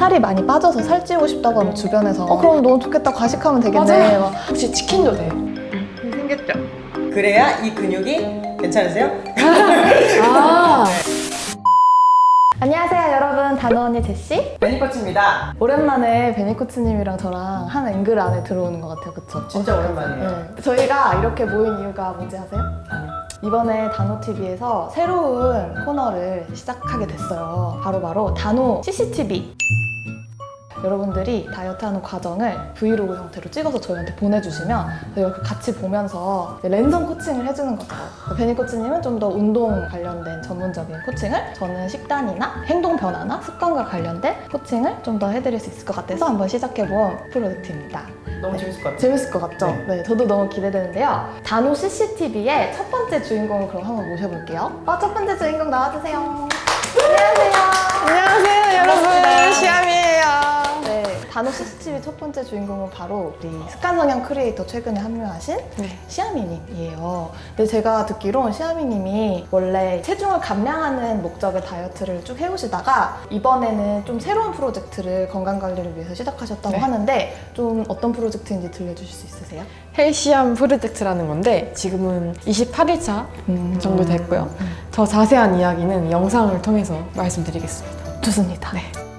살이 많이 빠져서 살찌우고 싶다고 하면 주변에서 어 그럼 너무 좋겠다 과식하면 되겠네 막 혹시 치킨도 돼? 생겼죠? 그래야 이 근육이 괜찮으세요? 아 안녕하세요 여러분 단호 언니 제시 베니코치입니다. 오랜만에 베니코츠님이랑 저랑 한 앵글 안에 들어오는 것 같아요 그쵸? 진짜 오랜만이에요. 네. 저희가 이렇게 모인 이유가 뭔지 아세요? 이번에 단호TV에서 새로운 코너를 시작하게 됐어요. 바로바로 단호 CCTV. 여러분들이 다이어트하는 과정을 브이로그 형태로 찍어서 저희한테 보내주시면 저희가 그 같이 보면서 랜선 코칭을 해주는 거죠. 베니 코치님은 좀 더 운동 관련된 전문적인 코칭을 저는 식단이나 행동 변화나 습관과 관련된 코칭을 좀 더 해드릴 수 있을 것 같아서 한번 시작해본 프로젝트입니다. 너무 재밌을 것 같아요. 재밌을 것 같죠? 네. 저도 너무 기대되는데요. 단호 CCTV의 첫 번째 주인공을 그럼 한번 모셔볼게요. 어, 첫 번째 주인공 나와주세요. 안녕하세요. 안녕하세요 여러분. 시암이에요 네, CCTV 첫 번째 주인공은 바로 우리 습관성형 크리에이터 최근에 합류하신 네. 시아미님이에요. 근데 제가 듣기론 시아미님이 원래 체중을 감량하는 목적의 다이어트를 쭉 해오시다가 이번에는 좀 새로운 프로젝트를 건강관리를 위해서 시작하셨다고 네. 하는데 좀 어떤 프로젝트인지 들려주실 수 있으세요? 헬시암 프로젝트라는 건데 지금은 28일차 음. 정도 됐고요 더 자세한 이야기는 영상을 통해서 말씀드리겠습니다 좋습니다. 네.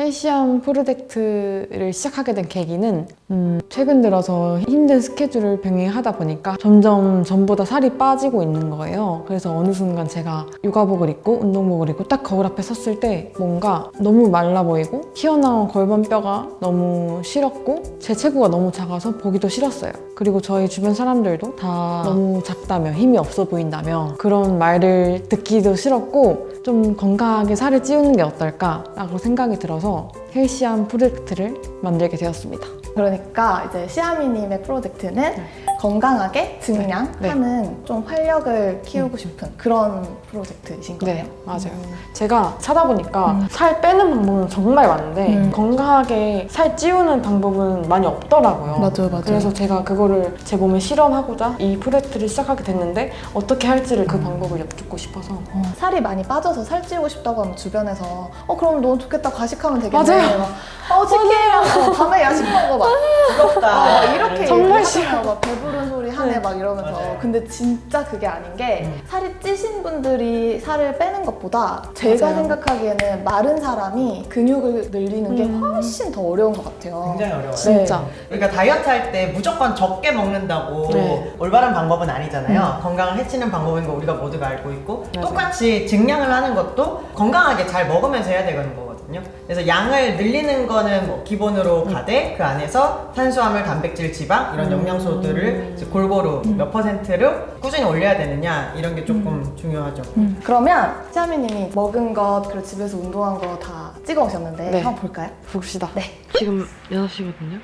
헬시암 프로젝트를 시작하게 된 계기는 음, 최근 들어서 힘든 스케줄을 병행하다 보니까 점점 전보다 살이 빠지고 있는 거예요. 그래서 어느 순간 제가 육아복을 입고 운동복을 입고 딱 거울 앞에 섰을 때 뭔가 너무 말라 보이고 튀어나온 골반뼈가 너무 싫었고 제 체구가 너무 작아서 보기도 싫었어요. 그리고 저희 주변 사람들도 다 너무 작다며 힘이 없어 보인다며 그런 말을 듣기도 싫었고 좀 건강하게 살을 찌우는 게 어떨까 라고 생각이 들어서 헬시한 프로젝트를 만들게 되었습니다. 그러니까 이제 시아미님의 프로젝트는 건강하게 증량하는 네. 좀 활력을 키우고 싶은 그런 프로젝트이신 거예요? 네, 맞아요. 음. 제가 찾아보니까 음. 살 빼는 방법은 정말 많은데 음. 건강하게 살 찌우는 방법은 많이 없더라고요. 맞아요, 맞아요. 그래서 제가 그거를 제 몸에 실험하고자 이 프로젝트를 시작하게 됐는데 어떻게 할지를 그 방법을 여쭙고 싶어서 어, 살이 많이 빠져서 살 찌우고 싶다고 하면 주변에서 어 그럼 너무 좋겠다 과식하면 되겠네 맞아요. 막, 어 치킨 어, 밤에 야식 먹어 막 부럽다. 어, 막 이렇게 정말 얘기하잖아요. 막 배부른 소리 하네 네. 막 이러면서 맞아요. 근데 진짜 그게 아닌 게 음. 살이 찌신 분들이 살을 빼는 것보다 제가 맞아요. 생각하기에는 마른 사람이 근육을 늘리는 게 음. 훨씬 더 어려운 것 같아요 굉장히 어려워요. 진짜 그러니까 다이어트 할 때 무조건 적게 먹는다고 네. 올바른 방법은 아니잖아요. 건강을 해치는 방법인 거 우리가 모두가 알고 있고 맞아요. 똑같이 증량을 하는 것도 건강하게 잘 먹으면서 해야 되는 거 거든요. 그래서 양을 늘리는 거는 뭐 기본으로 가되 그 안에서 탄수화물, 단백질, 지방 이런 영양소들을 이제 골고루 몇 퍼센트를 꾸준히 올려야 되느냐 이런 게 조금 중요하죠. 음, 그러면 시아미님이 먹은 것 그리고 집에서 운동한 거 다 찍어 오셨는데 네. 한번 볼까요? 봅시다. 네. 지금 6시거든요.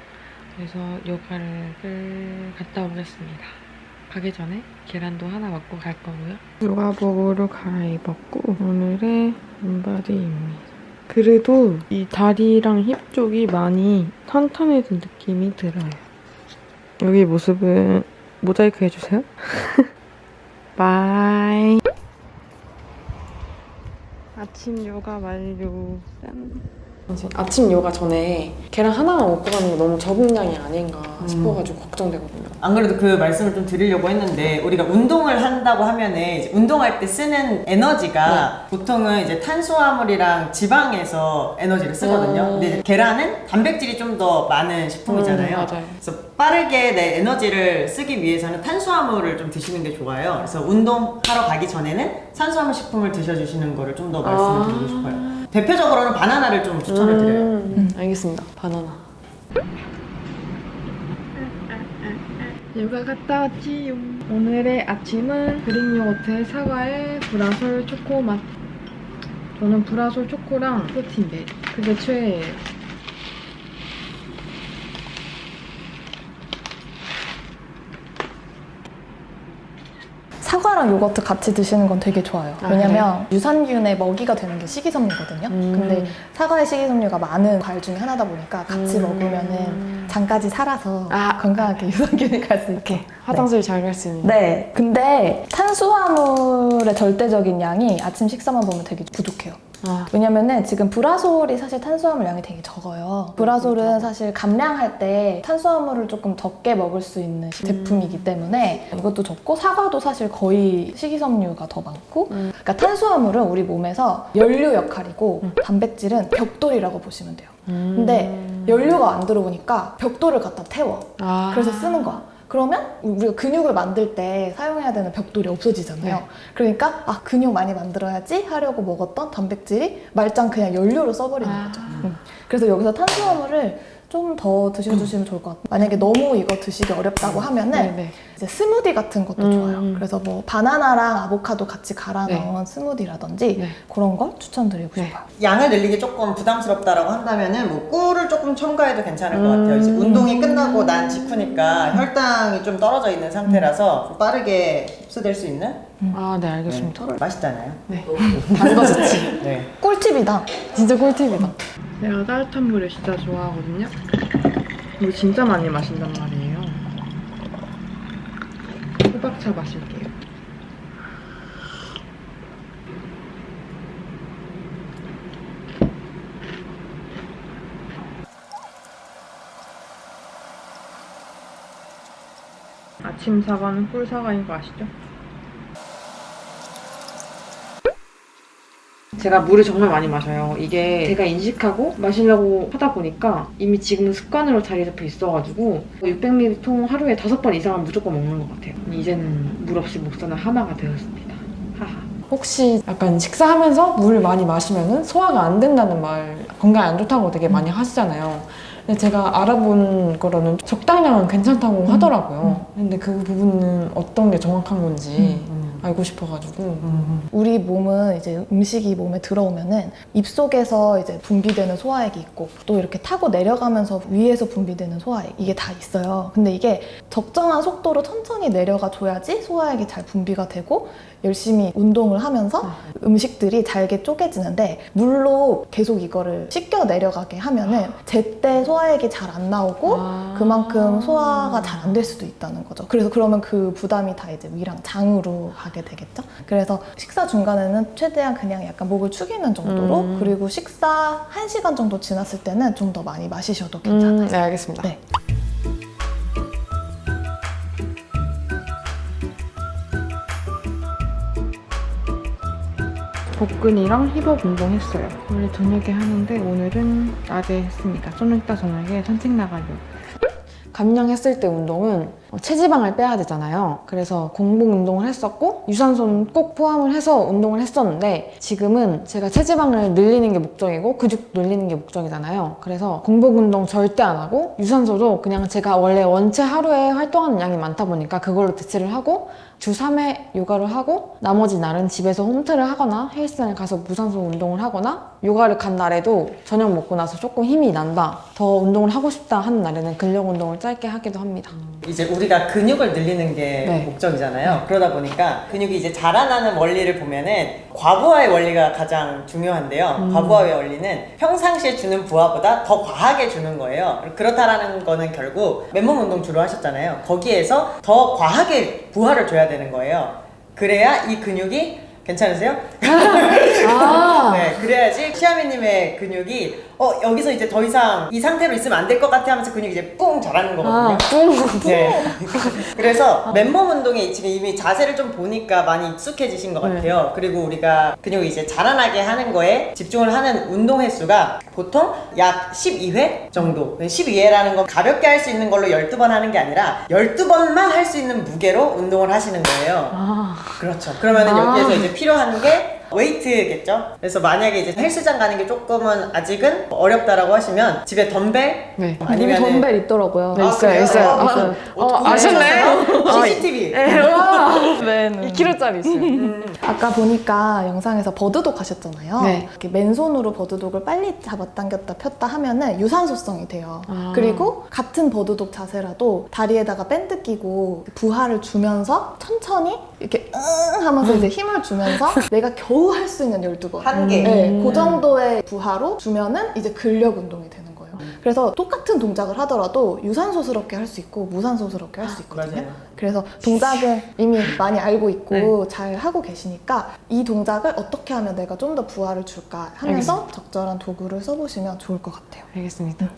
그래서 요가를 갔다 오겠습니다. 가기 전에 계란도 하나 먹고 갈 거고요. 요가복으로 갈아입었고 오늘의 인바디입니다. 그래도 이 다리랑 힙 쪽이 많이 탄탄해진 느낌이 들어요. 여기 모습은 모자이크 해주세요. Bye. 아침 요가 완료. 짠. 아침 요가 전에 계란 하나만 먹고 가는 게 너무 적은 양이 아닌가 음. 싶어가지고 걱정되거든요. 안 그래도 그 말씀을 좀 드리려고 했는데 우리가 운동을 한다고 하면은 운동할 때 쓰는 에너지가 보통은 이제 탄수화물이랑 지방에서 에너지를 쓰거든요. 음. 근데 계란은 단백질이 좀 더 많은 식품이잖아요. 음. 그래서 빠르게 내 에너지를 쓰기 위해서는 탄수화물을 좀 드시는 게 좋아요. 그래서 운동하러 가기 전에는 탄수화물 식품을 드셔주시는 거를 좀 더 말씀을 드리고 싶어요. 대표적으로는 바나나를 좀 추천을 드려요. 음, 알겠습니다. 바나나. 요가 갔다 왔지요. 오늘의 아침은 그릭 요거트에 사과에 브라솔 초코 맛. 저는 브라솔 초코랑 프로틴 베리. 그게 최애예요. 사과랑 요거트 같이 드시는 건 되게 좋아요. 아, 왜냐면 유산균의 먹이가 되는 게 식이섬유거든요. 음. 근데 사과의 식이섬유가 많은 과일 중에 하나다 보니까 같이 음. 먹으면은 장까지 살아서 아. 건강하게 유산균이 갈 수 있게. 화장실 잘갈 수 있는. 네. 근데 탄수화물의 절대적인 양이 아침 식사만 보면 되게 부족해요. 아. 왜냐면은 지금 브라솔이 사실 탄수화물 양이 되게 적어요. 브라솔은 사실 감량할 때 탄수화물을 조금 적게 먹을 수 있는 제품이기 때문에 이것도 적고 사과도 사실 거의 식이섬유가 더 많고 음. 그러니까 탄수화물은 우리 몸에서 연료 역할이고 단백질은 벽돌이라고 보시면 돼요. 근데 연료가 안 들어오니까 벽돌을 갖다 태워. 아. 그래서 쓰는 거야. 그러면 우리가 근육을 만들 때 사용해야 되는 벽돌이 없어지잖아요. 네. 그러니까 아 근육 많이 만들어야지 하려고 먹었던 단백질이 말짱 그냥 연료로 써버리는 아. 거죠. 음. 그래서 여기서 탄수화물을 좀 더 드셔주시면 좋을 것 같아요. 만약에 너무 이거 드시기 어렵다고 하면은 네네. 이제 스무디 같은 것도 음. 좋아요. 그래서 뭐 바나나랑 아보카도 같이 갈아 네. 넣은 스무디라든지 네. 그런 걸 추천드리고 네. 싶어요. 양을 늘리기 조금 부담스럽다라고 한다면은 뭐 꿀을 조금 첨가해도 괜찮을 것 음. 같아요. 이제 운동이 끝나고 난 직후니까 혈당이 좀 떨어져 있는 상태라서 좀 빠르게 흡수될 수 있는 아, 네, 알겠습니다. 네. 맛있잖아요. 네. 단거 좋지. 네. 꿀팁이다. 진짜 꿀팁이다. 내가 따뜻한 물을 진짜 좋아하거든요. 이거 진짜 많이 마신단 말이에요. 호박차 마실게요. 아침 사과는 꿀 사과인 거 아시죠? 제가 물을 정말 많이 마셔요. 이게 제가 인식하고 마시려고 하다 보니까 이미 지금은 습관으로 자리 잡혀 있어가지고 600ml 통 하루에 5번 이상은 무조건 먹는 것 같아요. 이제는 물 없이 못 사는 하나가 되었습니다. 하하. 혹시 약간 식사하면서 물을 많이 마시면은 소화가 안 된다는 말, 건강에 안 좋다고 되게 많이 하시잖아요. 근데 제가 알아본 거로는 적당량은 괜찮다고 하더라고요. 근데 그 부분은 어떤 게 정확한 건지 알고 싶어가지고. 우리 몸은 이제 음식이 몸에 들어오면은 입속에서 이제 분비되는 소화액이 있고 또 이렇게 타고 내려가면서 위에서 분비되는 소화액 이게 다 있어요. 근데 이게 적정한 속도로 천천히 내려가 줘야지 소화액이 잘 분비가 되고 열심히 운동을 하면서 음식들이 잘게 쪼개지는데 물로 계속 이거를 씻겨 내려가게 하면은 제때 소화액이 잘 안 나오고 아. 그만큼 소화가 잘 안 될 수도 있다는 거죠. 그래서 그러면 그 부담이 다 이제 위랑 장으로 가게 되겠죠. 그래서 식사 중간에는 최대한 그냥 약간 목을 축이는 정도로 음. 그리고 식사 1시간 정도 지났을 때는 좀 더 많이 마시셔도 괜찮아요. 음, 네, 알겠습니다. 네. 복근이랑 힙업 운동했어요. 원래 저녁에 하는데 오늘은 낮에 했습니다. 좀 이따 저녁에 산책 나가려고. 감량했을 때 운동은 어, 체지방을 빼야 되잖아요. 그래서 공복 운동을 했었고 유산소는 꼭 포함을 해서 운동을 했었는데 지금은 제가 체지방을 늘리는 게 목적이고 근육 늘리는 게 목적이잖아요. 그래서 공복 운동 절대 안 하고 유산소도 그냥 제가 원래 원체 하루에 활동하는 양이 많다 보니까 그걸로 대체를 하고 주 3회 요가를 하고 나머지 날은 집에서 홈트를 하거나 헬스장에 가서 무산소 운동을 하거나 요가를 간 날에도 저녁 먹고 나서 조금 힘이 난다. 더 운동을 하고 싶다 하는 날에는 근력 운동을 짧게 하기도 합니다 이제 우리가 근육을 늘리는 게 네. 목적이잖아요. 그러다 보니까 근육이 이제 자라나는 원리를 보면은 과부하의 원리가 가장 중요한데요. 음. 과부하의 원리는 평상시에 주는 부하보다 더 과하게 주는 거예요. 그렇다라는 거는 결국 맨몸 운동 주로 하셨잖아요. 거기에서 더 과하게 부하를 줘야 되는 거예요. 그래야 이 근육이 괜찮으세요? 아 네, 그래야지 시아미님의 근육이 어 여기서 이제 더 이상 이 상태로 있으면 안 될 것 같아 하면서 근육이 이제 뿡 자라는 거거든요. 아, 뿡. 네. 그래서 맨몸 운동에 지금 이미 자세를 좀 보니까 많이 익숙해지신 것 네. 같아요. 그리고 우리가 근육이 이제 자라나게 하는 거에 집중을 하는 운동 횟수가 보통 약 12회 정도. 12회라는 건 가볍게 할 수 있는 걸로 12번 하는 게 아니라 12번만 할 수 있는 무게로 운동을 하시는 거예요. 아, 그렇죠. 그러면은 아. 여기에서 이제 필요한 게 웨이트겠죠? 그래서 만약에 이제 헬스장 가는 게 조금은 아직은 어렵다라고 하시면 집에 덤벨 네. 아니면은 우리 덤벨 있더라고요. 네, 있어요, 있어요. 어, 있어요. 어, 어, 어떻게 아셨나요? 하셨어요? CCTV. 네, 와. 네, 네. 2kg짜리 있어요. 음. 아까 보니까 영상에서 버드독 하셨잖아요. 네. 이렇게 맨손으로 버드독을 빨리 잡아당겼다 폈다 하면은 유산소성이 돼요. 아. 그리고 같은 버드독 자세라도 다리에다가 밴드 끼고 부하를 주면서 천천히 이렇게 응 하면서 이제 힘을 주면서 내가 겨우 겨우 할수 있는 12번. 한 개. 네, 음. 그 정도의 부하로 주면은 이제 근력 운동이 되는 거예요. 그래서 똑같은 동작을 하더라도 유산소스럽게 할 수 있고 무산소스럽게 할 수 있거든요. 맞아요. 그래서 동작은 이미 많이 알고 있고 네. 잘 하고 계시니까 이 동작을 어떻게 하면 내가 좀 더 부하를 줄까 하면서 적절한 도구를 써보시면 좋을 것 같아요. 알겠습니다.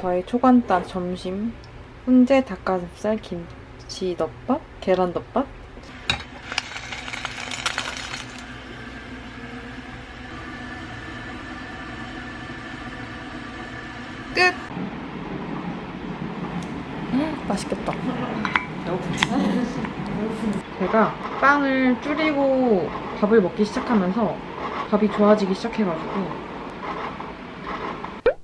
저의 초간단 점심 훈제 닭가슴살 김 치 덮밥 계란 덮밥 맛있겠다. 제가 빵을 줄이고 밥을 먹기 시작하면서 밥이 좋아지기 시작해가지고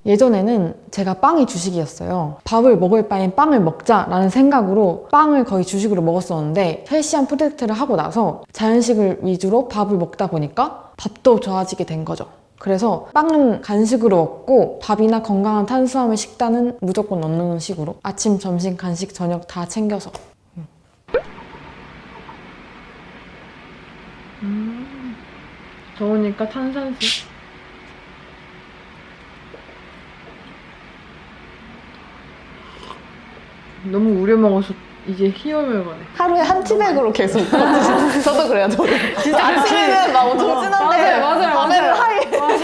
예전에는 제가 빵이 주식이었어요. 밥을 먹을 바엔 빵을 먹자 라는 생각으로 빵을 거의 주식으로 먹었었는데 헬시한 프로젝트를 하고 나서 자연식을 위주로 밥을 먹다 보니까 밥도 좋아지게 된 거죠. 그래서 빵은 간식으로 먹고 밥이나 건강한 탄수화물 식단은 무조건 넣는 식으로 아침, 점심, 간식, 저녁 다 챙겨서 음, 더우니까 탄산수 너무 우려 먹어서 이제 희열멸가네 하루에 한 티백으로 계속 저도 그래요 저도 진짜 아침에는 막 엄청 진한데 맞아요, 맞아요, 밤에는 맞아요. 하이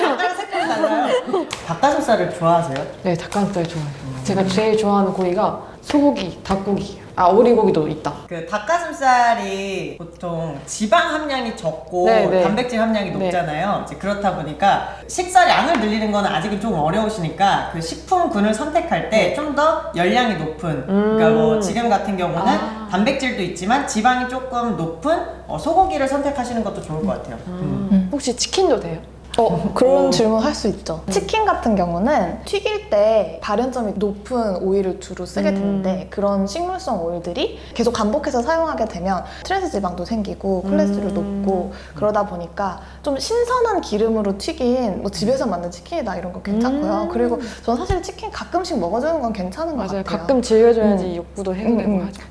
약간 색깔이 달라요. 닭가슴살을 좋아하세요? 네, 닭가슴살 좋아해요. 제가 제일 좋아하는 고기가 소고기, 닭고기, 아 오리고기도 있다. 그 닭가슴살이 보통 지방 함량이 적고 네, 네. 단백질 함량이 네. 높잖아요. 이제 그렇다 보니까 식사량을 늘리는 건 아직은 좀 어려우시니까 그 식품군을 선택할 때 좀 더 열량이 높은 그러니까 뭐 지금 같은 경우는 네. 아. 단백질도 있지만 지방이 조금 높은 어, 소고기를 선택하시는 것도 좋을 것 같아요. 음. 혹시 치킨도 돼요? 어, 그런 어. 질문 할 수 있죠. 치킨 같은 경우는 튀길 때 발연점이 높은 오일을 주로 쓰게 음. 되는데 그런 식물성 오일들이 계속 반복해서 사용하게 되면 트랜스 지방도 생기고 콜레스테롤 음. 높고 그러다 보니까 좀 신선한 기름으로 튀긴 뭐 집에서 만든 치킨이다 이런 거 괜찮고요. 음. 그리고 전 사실 치킨 가끔씩 먹어주는 건 괜찮은 것 맞아요. 같아요. 가끔 즐겨줘야지 음. 욕구도 해소되고 음, 음. 하죠.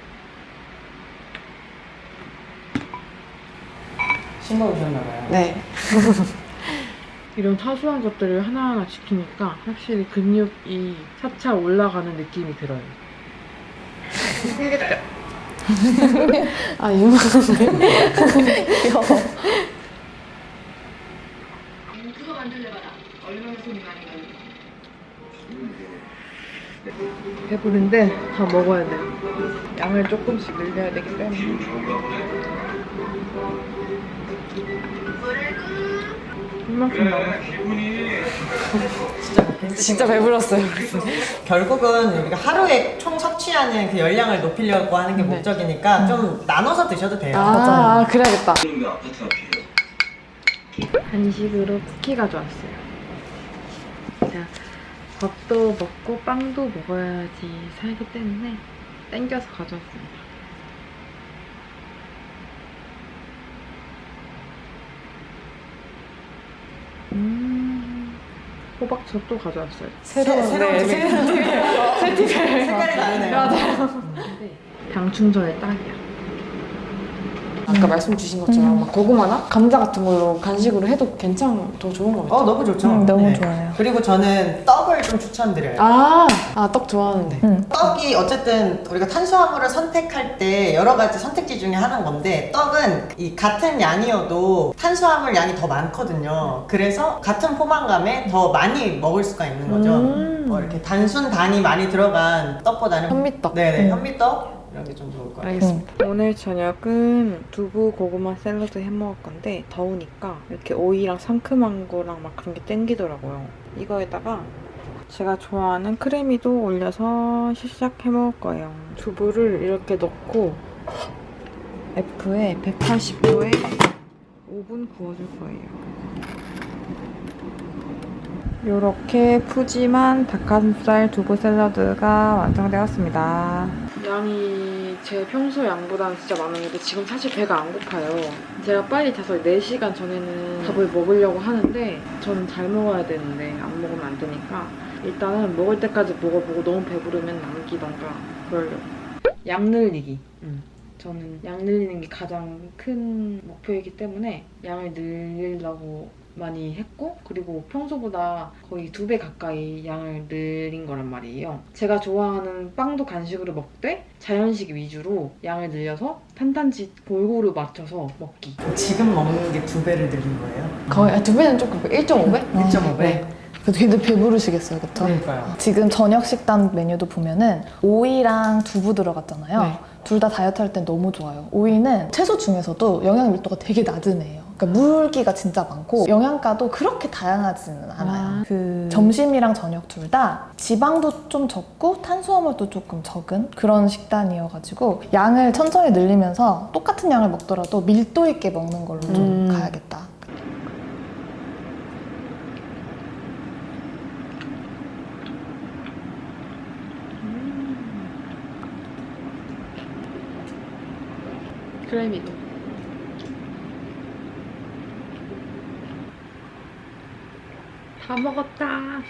신 먹으셨나봐요. 네. 이런 사소한 것들을 하나하나 지키니까 확실히 근육이 차차 올라가는 느낌이 들어요 아 유머. 귀여워. 배부른데 다 먹어야 돼요. 양을 조금씩 늘려야 되기 때문에. 이만큼 남았어. 진짜 먹겠어요. 진짜 배불렀어요. 결국은 우리가 하루에 총 섭취하는 그 열량을 높이려고 하는 게 네. 목적이니까 좀 나눠서 드셔도 돼요. 아, 그래야겠다. 간식으로 쿠키 가져왔어요. 자, 밥도 먹고 빵도 먹어야지 살기 때문에 땡겨서 가져왔습니다. 호박젓도 가져왔어요. 새로운 새- 새로운 네, 집에 새 팁을. 색깔이 다르네요. 당 충전에 딱이야. 아까 말씀 주신 것처럼 막 고구마나 감자 같은 걸로 간식으로 해도 괜찮, 더 좋은 것 같아요. 어 너무 좋죠. 음, 너무 좋아요. 그리고 저는 떡을 좀 추천드려요. 아, 아, 떡 좋아하는데. 음. 떡이 어쨌든 우리가 탄수화물을 선택할 때 여러 가지 선택지 중에 하나인 건데 떡은 이 같은 양이어도 탄수화물 양이 더 많거든요. 그래서 같은 포만감에 더 많이 먹을 수가 있는 거죠. 음. 뭐 이렇게 단순 단이 많이 들어간 떡보다는 현미떡. 네네 음. 현미떡 이런 게 좀 좋을 것 같아요. 알겠습니다. 오늘 저녁은 두부 고구마 샐러드 해 먹을 건데 더우니까 이렇게 오이랑 상큼한 거랑 막 그런 게 땡기더라고요. 이거에다가 제가 좋아하는 크래미도 올려서 시작 해 먹을 거예요. 두부를 이렇게 넣고 F에 180도에 5분 구워줄 거예요. 이렇게 푸짐한 닭가슴살 두부 샐러드가 완성되었습니다. 양이 제 평소 양보다는 진짜 많았는데 지금 사실 배가 안 고파요. 제가 빨리 자서 4시간 전에는 밥을 먹으려고 하는데 저는 잘 먹어야 되는데 안 먹으면 안 되니까 일단은 먹을 때까지 먹어보고 너무 배부르면 남기던가 그러려고. 양 늘리기. 음. 저는 양 늘리는 게 가장 큰 목표이기 때문에 양을 늘리려고 많이 했고 그리고 평소보다 거의 두 배 가까이 양을 늘린 거란 말이에요. 제가 좋아하는 빵도 간식으로 먹되 자연식 위주로 양을 늘려서 탄탄지 골고루 맞춰서 먹기. 지금 먹는 게 두 배를 늘린 거예요? 거의 아, 두 배는 조금 1.5배? 1.5배? 네. 그래도 근데 배부르시겠어요, 그쵸? 그러니까요. 지금 저녁 식단 메뉴도 보면은 오이랑 두부 들어갔잖아요. 네. 둘다 다이어트 할 땐 너무 좋아요. 오이는 채소 중에서도 영양 밀도가 되게 낮은 애예요. 그러니까 물기가 진짜 많고 영양가도 그렇게 다양하지는 않아요. 아, 그 점심이랑 저녁 둘 다 지방도 좀 적고 탄수화물도 조금 적은 그런 식단이어가지고 양을 천천히 늘리면서 똑같은 양을 먹더라도 밀도 있게 먹는 걸로 좀 음. 가야겠다. 크레미도. 다 먹었다.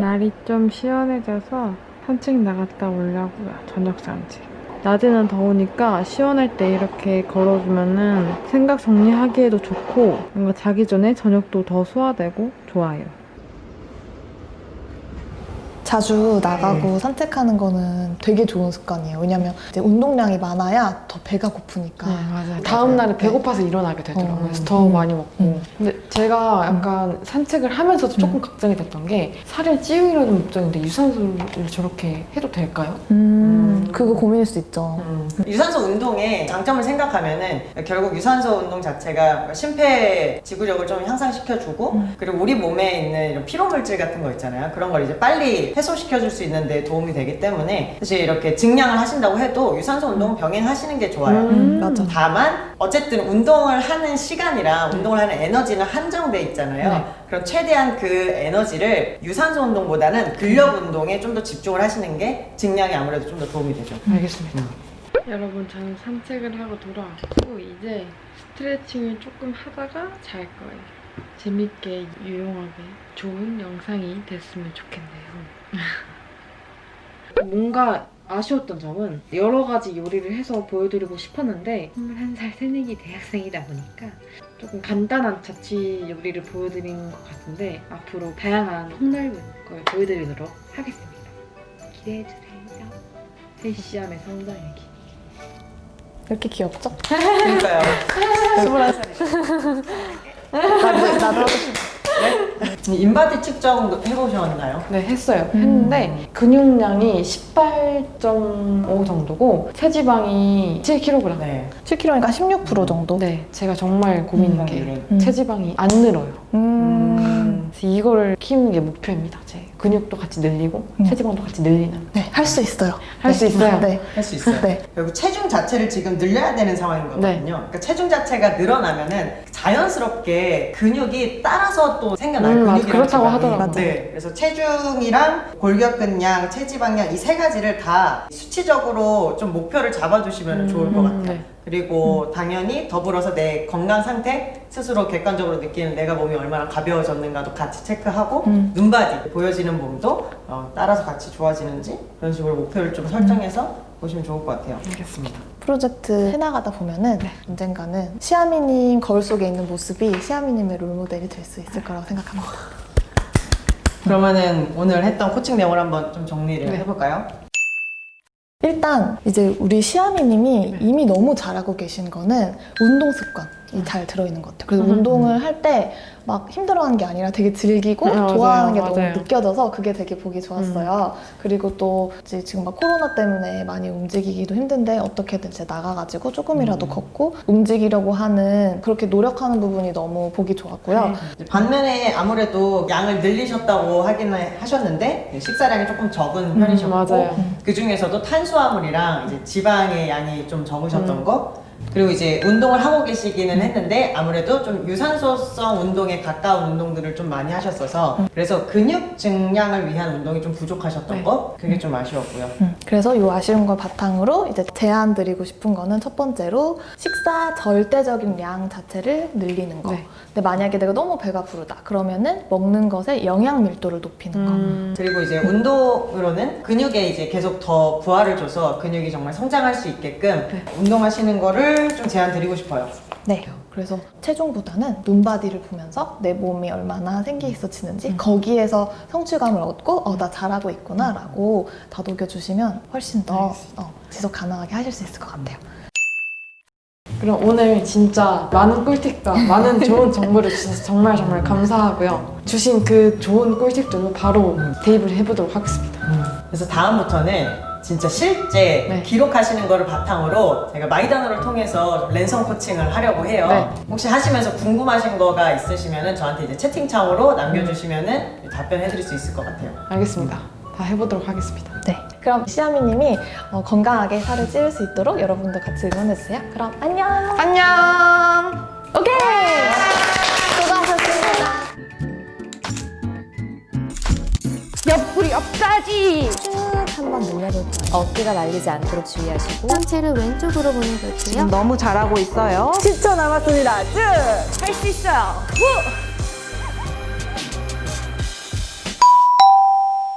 날이 좀 시원해져서 산책 나갔다 오려고요. 저녁 산책. 낮에는 더우니까 시원할 때 이렇게 걸어주면은 생각 정리하기에도 좋고 뭔가 자기 전에 저녁도 더 소화되고 좋아요. 자주 나가고 산책하는 거는 되게 좋은 습관이에요. 왜냐면 이제 운동량이 많아야 더 배가 고프니까. 네, 맞아요. 다음 날에 배고파서 일어나게 되더라고요. 어. 그래서 더 음. 많이 먹고. 음. 근데 제가 약간 산책을 하면서도 조금 걱정이 됐던 게 살을 찌우려는 목적인데 유산소를 저렇게 해도 될까요? 음, 그거 고민일 수 있죠. 유산소 운동의 장점을 생각하면 은 결국 유산소 운동 자체가 심폐 지구력을 좀 향상시켜주고 음. 그리고 우리 몸에 있는 이런 피로 물질 같은 거 있잖아요. 그런 걸 이제 빨리 해소시켜줄 수 있는데 도움이 되기 때문에 사실 이렇게 증량을 하신다고 해도 유산소 운동 병행하시는 게 좋아요. 음, 맞아. 다만 어쨌든 운동을 하는 시간이랑 운동을 하는 에너지는 한정돼 있잖아요. 네. 그럼 최대한 그 에너지를 유산소 운동보다는 근력 운동에 좀 더 집중을 하시는 게 증량에 아무래도 좀 더 도움이 되죠. 알겠습니다. 여러분 저는 산책을 하고 돌아왔고 이제 스트레칭을 조금 하다가 잘 거예요. 재밌게 유용하게 좋은 영상이 됐으면 좋겠네요. 뭔가 아쉬웠던 점은 여러 가지 요리를 해서 보여드리고 싶었는데 21살 새내기 대학생이다 보니까 조금 간단한 자취 요리를 보여드린 것 같은데 앞으로 다양한 폭넓은 걸 보여드리도록 하겠습니다. 기대해주세요. 헬시함의 성장일기. 이렇게 귀엽죠? 그러니까요. 21살이죠. 나도, 나도 하고 싶어. 인바디 측정 해보셨나요? 네, 했어요. 음. 했는데 근육량이 18.5 정도고 체지방이 7kg. 네. 7kg니까 16% 정도? 네, 제가 정말 고민인 음, 게 음. 체지방이 안 늘어요. 음. 그래서 이거를 키우는 게 목표입니다. 제 근육도 같이 늘리고 음. 체지방도 같이 늘리는. 네, 할 수 있어요. 할수 네. 있어요? 네. 할 수 있어요. 네. 결국 체중 자체를 지금 늘려야 되는 상황인 거거든요. 네. 그러니까 체중 자체가 늘어나면은 자연스럽게 근육이 따라서 또 생겨나요. 음, 맞아. 근육이랑 그렇다고. 하더라고요. 네. 그래서 체중이랑 골격근량, 체지방량 이 세 가지를 다 수치적으로 좀 목표를 잡아주시면 좋을 것 같아요. 네. 그리고 당연히 더불어서 내 건강 상태 스스로 객관적으로 느끼는 내가 몸이 얼마나 가벼워졌는가도 같이 체크하고 음. 눈바디 보여지는 몸도 어, 따라서 같이 좋아지는지 그런 식으로 목표를 좀 설정해서 보시면 좋을 것 같아요. 알겠습니다. 프로젝트 해나가다 보면은 네. 언젠가는 시아미님 거울 속에 있는 모습이 시아미님의 롤모델이 될 수 있을 거라고 생각합니다. 그러면은 오늘 했던 코칭 내용을 한번 좀 정리를 네. 해볼까요? 일단 이제 우리 시아미님이 네. 이미 너무 잘하고 계신 거는 운동 습관이 잘 들어있는 것 같아요. 그래서 음. 운동을 할 때 막 힘들어하는 게 아니라 되게 즐기고 음, 맞아요, 좋아하는 게 맞아요. 너무 느껴져서 그게 되게 보기 좋았어요. 그리고 또 이제 지금 막 코로나 때문에 많이 움직이기도 힘든데 어떻게든 이제 나가가지고 조금이라도 음. 걷고 움직이려고 하는 그렇게 노력하는 부분이 너무 보기 좋았고요. 네. 반면에 아무래도 양을 늘리셨다고 하기는 하셨는데 식사량이 조금 적은 편이셨고 맞아요. 그 중에서도 탄수화물이랑 이제 지방의 양이 좀 적으셨던 음. 거 그리고 이제 운동을 하고 계시기는 했는데 아무래도 좀 유산소성 운동에 가까운 운동들을 좀 많이 하셨어서 그래서 근육 증량을 위한 운동이 좀 부족하셨던 네. 거 그게 좀 아쉬웠고요. 음, 그래서 이 아쉬운 걸 바탕으로 이제 제안 드리고 싶은 거는 첫 번째로 식사 절대적인 양 자체를 늘리는 거. 네. 근데 만약에 내가 너무 배가 부르다 그러면은 먹는 것의 영양 밀도를 높이는 거. 음, 그리고 이제 운동으로는 근육에 이제 계속 더 부하를 줘서 근육이 정말 성장할 수 있게끔 네. 운동하시는 거를 좀 제안 드리고 싶어요. 네. 그래서 체중보다는 눈바디를 보면서 내 몸이 얼마나 생기 있어지는지 거기에서 성취감을 얻고 어 나 잘하고 있구나 라고 다독여 주시면 훨씬 더 어, 지속 가능하게 하실 수 있을 것 같아요. 그럼 오늘 진짜 많은 꿀팁과 많은 좋은 정보를 주셔서 정말 정말 감사하고요. 주신 그 좋은 꿀팁들로 바로 대입을 해보도록 하겠습니다. 그래서 다음부터는 진짜 실제 네. 기록하시는 거를 바탕으로 제가 마이단어를 통해서 랜선 코칭을 하려고 해요. 네. 혹시 하시면서 궁금하신 거가 있으시면 저한테 이제 채팅창으로 남겨주시면 답변해 드릴 수 있을 것 같아요. 알겠습니다. 다 해보도록 하겠습니다. 네. 그럼 시아미님이 어, 건강하게 살을 찌울 수 있도록 여러분도 같이 응원해주세요. 그럼 안녕! 안녕! 오케이! 수고하셨습니다. 옆구리 옆까지 쭉 한번 늘려볼까요? 어깨가 말리지 않도록 주의하시고 상체를 왼쪽으로 보내볼게요 너무 잘하고 있어요. 10초 남았습니다 쭉 할 수 있어요 후